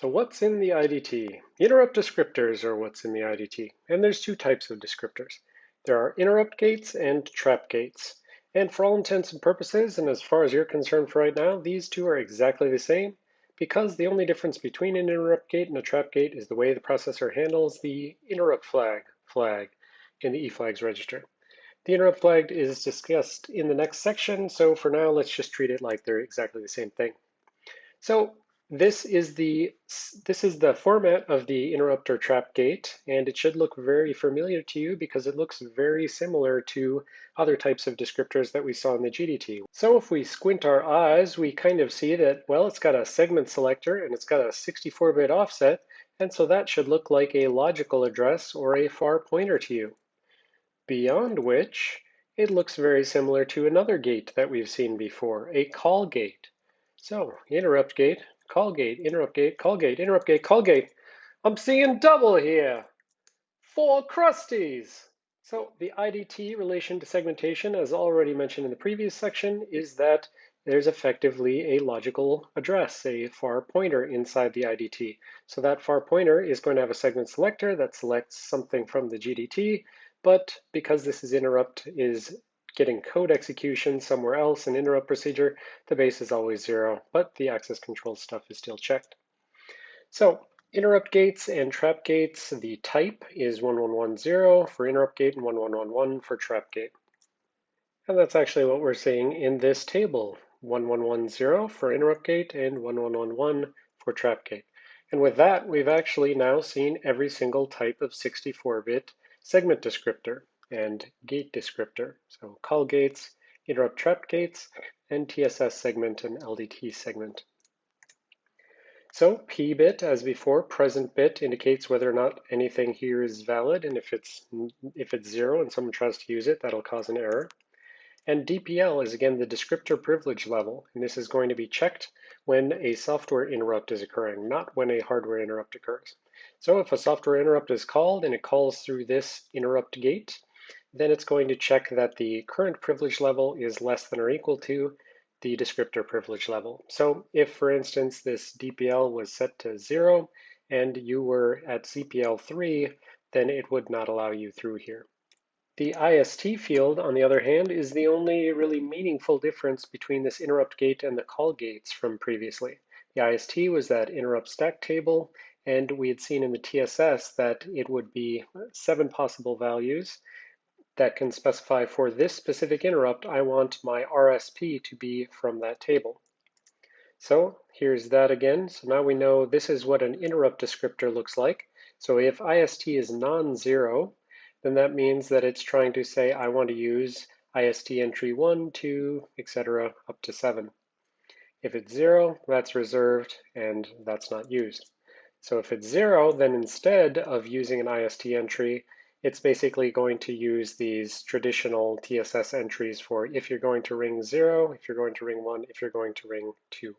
So what's in the IDT? Interrupt descriptors are what's in the IDT. And there's two types of descriptors. There are interrupt gates and trap gates. And for all intents and purposes, and as far as you're concerned for right now, these two are exactly the same because the only difference between an interrupt gate and a trap gate is the way the processor handles the interrupt flag flag in the eFlags register. The interrupt flag is discussed in the next section, so for now, let's just treat it like they're exactly the same thing. So this is the this is the format of the interrupter trap gate, and it should look very familiar to you because it looks very similar to other types of descriptors that we saw in the GDT. So if we squint our eyes, we kind of see that, well, it's got a segment selector and it's got a 64-bit offset, and so that should look like a logical address or a far pointer to you. Beyond which, it looks very similar to another gate that we've seen before, a call gate. So interrupt gate call gate, interrupt gate, call gate, interrupt gate, call gate. I'm seeing double here. Four crusties. So the IDT relation to segmentation, as already mentioned in the previous section, is that there's effectively a logical address, a far pointer inside the IDT. So that far pointer is going to have a segment selector that selects something from the GDT, but because this is interrupt is getting code execution somewhere else in interrupt procedure, the base is always zero, but the access control stuff is still checked. So interrupt gates and trap gates, the type is 1110 for interrupt gate and 1111 for trap gate. And that's actually what we're seeing in this table, 1110 for interrupt gate and 1111 for trap gate. And with that, we've actually now seen every single type of 64-bit segment descriptor and gate descriptor. So call gates, interrupt trap gates, and TSS segment and LDT segment. So P bit, as before, present bit indicates whether or not anything here is valid, and if it's if it's zero and someone tries to use it, that'll cause an error. And DPL is again the descriptor privilege level, and this is going to be checked when a software interrupt is occurring, not when a hardware interrupt occurs. So if a software interrupt is called and it calls through this interrupt gate, then it's going to check that the current privilege level is less than or equal to the descriptor privilege level. So if, for instance, this DPL was set to zero and you were at CPL 3, then it would not allow you through here. The IST field, on the other hand, is the only really meaningful difference between this interrupt gate and the call gates from previously. The IST was that interrupt stack table, and we had seen in the TSS that it would be seven possible values, that can specify for this specific interrupt, I want my RSP to be from that table. So here's that again. So now we know this is what an interrupt descriptor looks like. So if IST is non-zero, then that means that it's trying to say I want to use IST entry 1, 2, etc. up to 7. If it's 0, that's reserved and that's not used. So if it's 0, then instead of using an IST entry, it's basically going to use these traditional TSS entries for if you're going to ring zero, if you're going to ring one, if you're going to ring two.